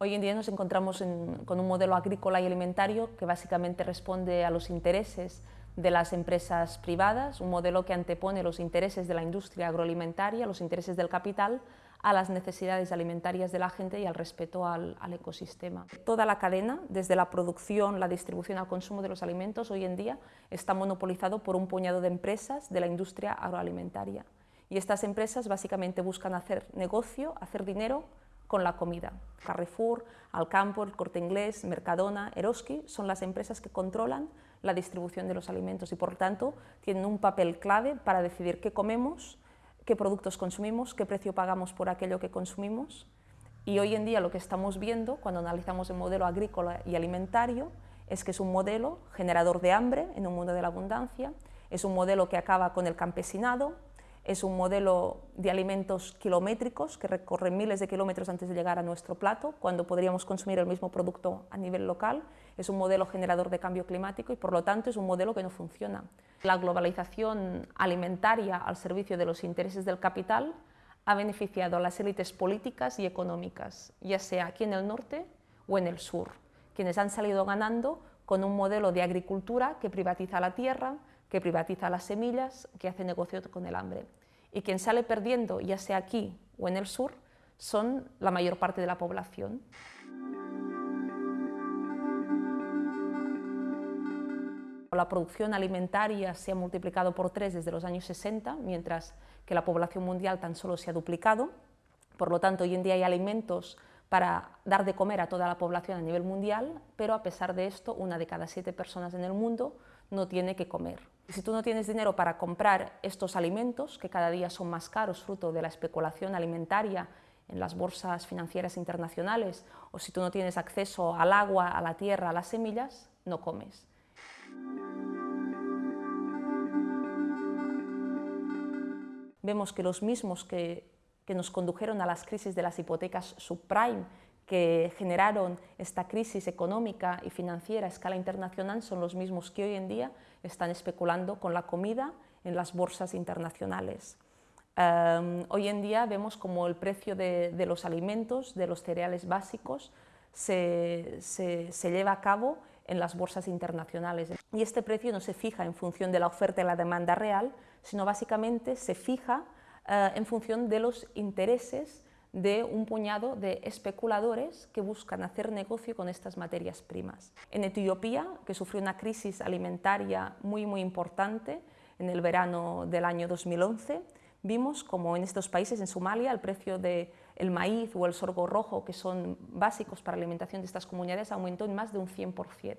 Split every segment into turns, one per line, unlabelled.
Hoy en día nos encontramos con un modelo agrícola y alimentario que básicamente responde a los intereses de las empresas privadas, un modelo que antepone los intereses de la industria agroalimentaria, los intereses del capital, a las necesidades alimentarias de la gente y al respeto al, al, ecosistema. Toda la cadena, desde la producción, la distribución al consumo de los alimentos, hoy en día está monopolizado por un puñado de empresas de la industria agroalimentaria. Y estas empresas básicamente buscan hacer negocio, hacer dinero con la comida. Carrefour, Alcampo, el Corte Inglés, Mercadona, Eroski son las empresas que controlan la distribución de los alimentos y por tanto tienen un papel clave para decidir qué comemos, qué productos consumimos, qué precio pagamos por aquello que consumimos y hoy en día lo que estamos viendo cuando analizamos el modelo agrícola y alimentario es que es un modelo generador de hambre en un mundo de la abundancia, es un modelo que acaba con el campesinado, es un modelo de alimentos kilométricos que recorren miles de kilómetros antes de llegar a nuestro plato, cuando podríamos consumir el mismo producto a nivel local. Es un modelo generador de cambio climático y por lo tanto es un modelo que no funciona. La globalización alimentaria al servicio de los intereses del capital ha beneficiado a las élites políticas y económicas, ya sea aquí en el norte o en el sur, quienes han salido ganando con un modelo de agricultura que privatiza la tierra, que privatiza las semillas, que hace negocio con el hambre. Y quien sale perdiendo, ya sea aquí o en el sur, son la mayor parte de la población. La producción alimentaria se ha multiplicado por tres desde los años 60, mientras que la población mundial tan solo se ha duplicado. Por lo tanto, hoy en día hay alimentos para dar de comer a toda la población a nivel mundial, pero a pesar de esto, una de cada siete personas en el mundo no tiene que comer. Si tú no tienes dinero para comprar estos alimentos, que cada día son más caros fruto de la especulación alimentaria en las bolsas financieras internacionales, o si tú no tienes acceso al agua, a la tierra, a las semillas, no comes. Vemos que los mismos que, que nos condujeron a las crisis de las hipotecas subprime que generaron esta crisis económica y financiera a escala internacional son los mismos que hoy en día están especulando con la comida en las bolsas internacionales. Em, hoy en día vemos como el precio de, los alimentos, de los cereales básicos, se, lleva a cabo en las bolsas internacionales. Y este precio no se fija en función de la oferta y la demanda real, sino básicamente se fija eh, en función de los intereses de un puñado de especuladores que buscan hacer negocio con estas materias primas. En Etiopía, que sufrió una crisis alimentaria muy, muy importante en el verano del año 2011, vimos como en estos países, en Somalia, el precio del maíz o el sorgo rojo, que son básicos para la alimentación de estas comunidades, aumentó en más de un 100%,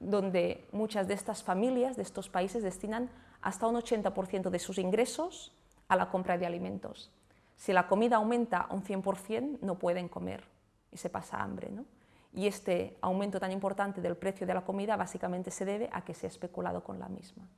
donde muchas de estas familias de estos países destinan hasta un 80% de sus ingresos a la compra de alimentos. Si la comida aumenta un 100%, no pueden comer y se pasa hambre. ¿no? Y este aumento tan importante del precio de la comida básicamente se debe a que se ha especulado con la misma.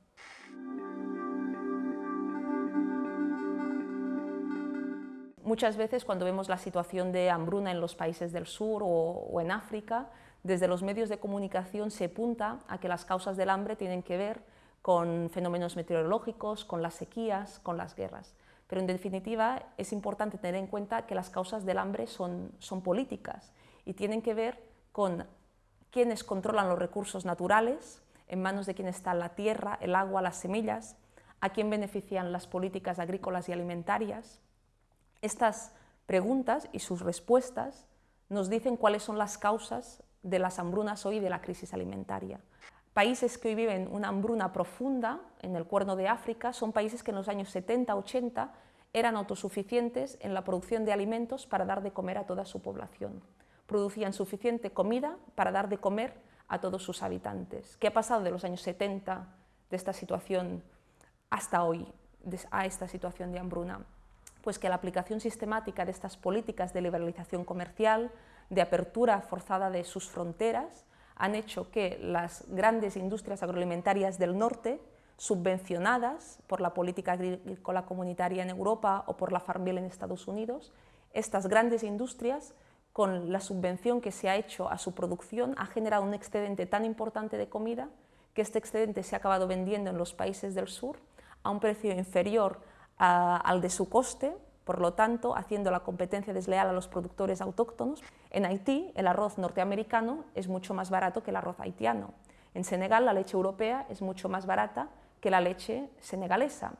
Muchas veces cuando vemos la situación de hambruna en los países del sur o, o, en África, desde los medios de comunicación se apunta a que las causas del hambre tienen que ver con fenómenos meteorológicos, con las sequías, con las guerras. Pero en definitiva es importante tener en cuenta que las causas del hambre son, son políticas y tienen que ver con quienes controlan los recursos naturales, en manos de quién está la tierra, el agua, las semillas, a quién benefician las políticas agrícolas y alimentarias. Estas preguntas y sus respuestas nos dicen cuáles son las causas de las hambrunas hoy y de la crisis alimentaria. Países que hoy viven una hambruna profunda en el cuerno de África son países que en los años 70-80 eran autosuficientes en la producción de alimentos para dar de comer a toda su población. Producían suficiente comida para dar de comer a todos sus habitantes. ¿Qué ha pasado de los años 70 de esta situación hasta hoy, a esta situación de hambruna? Pues que la aplicación sistemática de estas políticas de liberalización comercial, de apertura forzada de sus fronteras, han hecho que las grandes industrias agroalimentarias del norte, subvencionadas por la política agrícola comunitaria en Europa o por la Farm Bill en Estados Unidos, estas grandes industrias, con la subvención que se ha hecho a su producción, ha generado un excedente tan importante de comida que este excedente se ha acabado vendiendo en los países del sur a un precio inferior al de su coste por lo tanto haciendo la competencia desleal a los productores autóctonos. En Haití el arroz norteamericano es mucho más barato que el arroz haitiano. En Senegal la leche europea es mucho más barata que la leche senegalesa.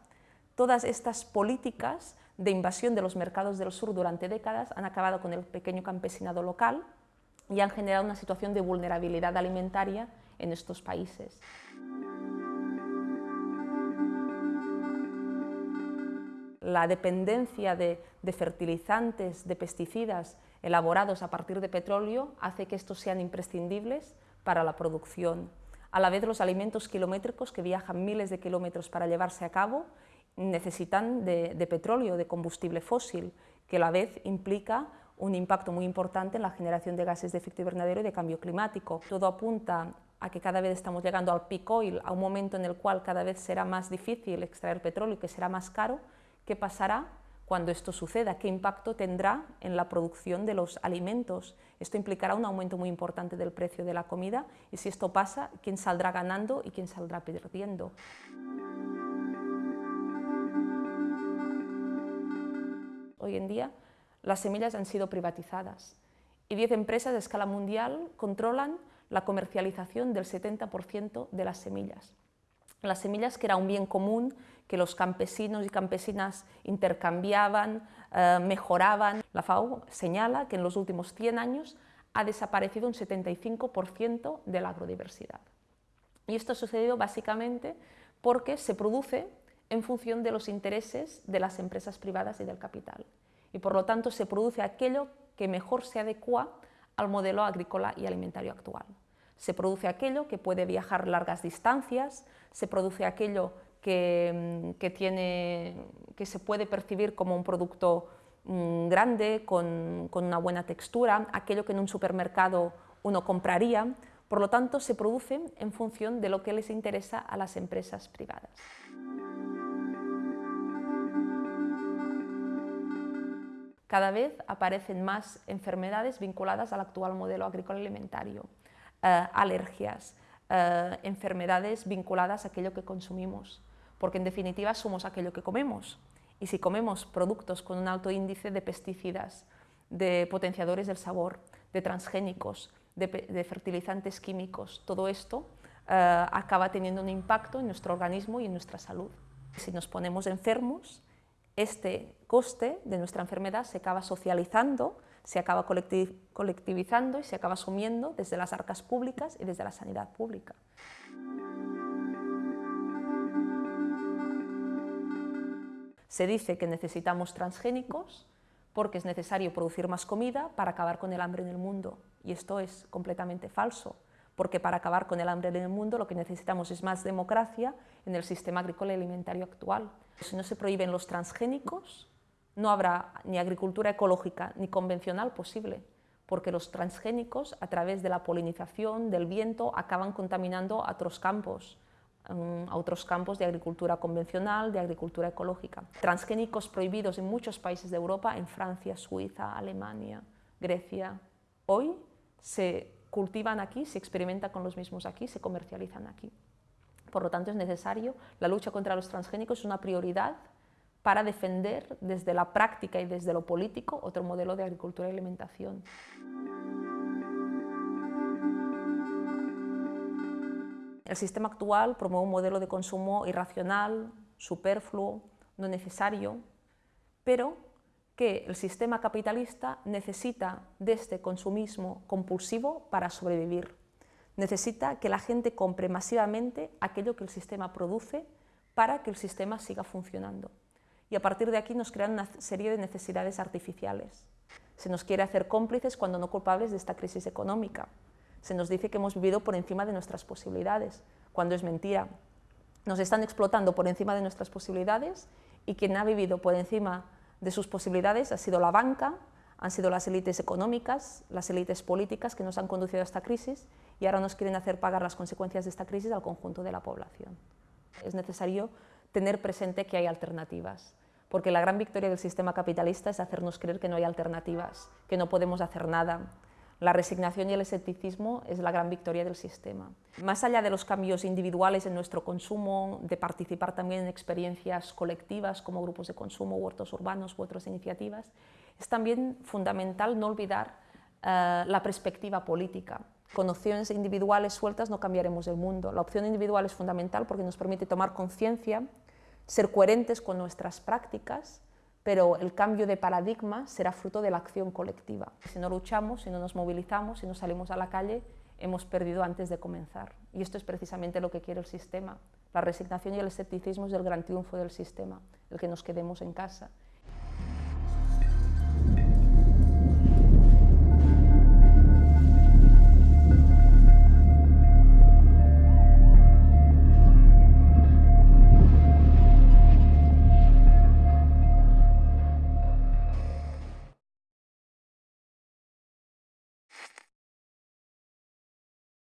Todas estas políticas de invasión de los mercados del sur durante décadas han acabado con el pequeño campesinado local y han generado una situación de vulnerabilidad alimentaria en estos países. La dependencia de, fertilizantes, de pesticidas elaborados a partir de petróleo hace que estos sean imprescindibles para la producción. A la vez los alimentos kilométricos que viajan miles de kilómetros para llevarse a cabo necesitan de, de petróleo, de combustible fósil, que a la vez implica un impacto muy importante en la generación de gases de efecto invernadero y de cambio climático. Todo apunta a que cada vez estamos llegando al peak oil, a un momento en el cual cada vez será más difícil extraer petróleo y que será más caro. ¿Qué pasará cuando esto suceda? ¿Qué impacto tendrá en la producción de los alimentos? Esto implicará un aumento muy importante del precio de la comida y si esto pasa, ¿quién saldrá ganando y quién saldrá perdiendo? Hoy en día las semillas han sido privatizadas y 10 empresas de escala mundial controlan la comercialización del 70% de las semillas. Las semillas que era un bien común, que los campesinos y campesinas intercambiaban, eh, mejoraban. La FAO señala que en los últimos 100 años ha desaparecido un 75% de la agrodiversidad. Y esto ha sucedido básicamente porque se produce en función de los intereses de las empresas privadas y del capital. Y por lo tanto se produce aquello que mejor se adecua al modelo agrícola y alimentario actual. Se produce aquello que puede viajar largas distancias, se produce aquello que, mm, que se puede percibir como un producto mm, grande, con, una buena textura, aquello que en un supermercado uno compraría, por lo tanto se produce en función de lo que les interesa a las empresas privadas. cada vez aparecen más enfermedades vinculadas al actual modelo agrícola alimentario, eh, alergias, eh, enfermedades vinculadas a aquello que consumimos, porque en definitiva somos aquello que comemos. Y si comemos productos con un alto índice de pesticidas, de potenciadores del sabor, de transgénicos, de, fertilizantes químicos, todo esto eh, acaba teniendo un impacto en nuestro organismo y en nuestra salud. Si nos ponemos enfermos, este coste de nuestra enfermedad se acaba socializando, se acaba colectivizando y se acaba asumiendo desde las arcas públicas y desde la sanidad pública. Se dice que necesitamos transgénicos porque es necesario producir más comida para acabar con el hambre en el mundo, y esto es completamente falso porque para acabar con el hambre en el mundo lo que necesitamos es más democracia en el sistema agrícola y alimentario actual. Si no se prohíben los transgénicos, no habrá ni agricultura ecológica ni convencional posible, porque los transgénicos, a través de la polinización, del viento, acaban contaminando otros campos, a otros campos de agricultura convencional, de agricultura ecológica. Transgénicos prohibidos en muchos países de Europa, en Francia, Suiza, Alemania, Grecia. Hoy se cultivan aquí, se experimenta con los mismos aquí, se comercializan aquí. Por lo tanto, es necesario, la lucha contra los transgénicos es una prioridad para defender desde la práctica y desde lo político otro modelo de agricultura y alimentación. El sistema actual promueve un modelo de consumo irracional, superfluo, no necesario, pero que el sistema capitalista necesita de este consumismo compulsivo para sobrevivir. Necesita que la gente compre masivamente aquello que el sistema produce para que el sistema siga funcionando. Y a partir de aquí nos crean una serie de necesidades artificiales. Se nos quiere hacer cómplices cuando no culpables de esta crisis económica. Se nos dice que hemos vivido por encima de nuestras posibilidades, cuando es mentira. Nos están explotando por encima de nuestras posibilidades y quien ha vivido por encima de sus posibilidades ha sido la banca, han sido las élites económicas, las élites políticas que nos han conducido a esta crisis y ahora nos quieren hacer pagar las consecuencias de esta crisis al conjunto de la población. Es necesario tener presente que hay alternativas, porque la gran victoria del sistema capitalista es hacernos creer que no hay alternativas, que no podemos hacer nada. La resignación y el escepticismo es la gran victoria del sistema. Más allá de los cambios individuales en nuestro consumo, de participar también en experiencias colectivas como grupos de consumo, huertos urbanos u otras iniciativas, es también fundamental no olvidar eh, la perspectiva política. Con opciones individuales sueltas no cambiaremos el mundo. La opción individual es fundamental porque nos permite tomar conciencia, ser coherentes con nuestras prácticas, pero el cambio de paradigma será fruto de la acción colectiva. Si no luchamos, si no nos movilizamos, si no salimos a la calle, hemos perdido antes de comenzar. Y esto es precisamente lo que quiere el sistema. La resignación y el escepticismo es el gran triunfo del sistema, el que nos quedemos en casa.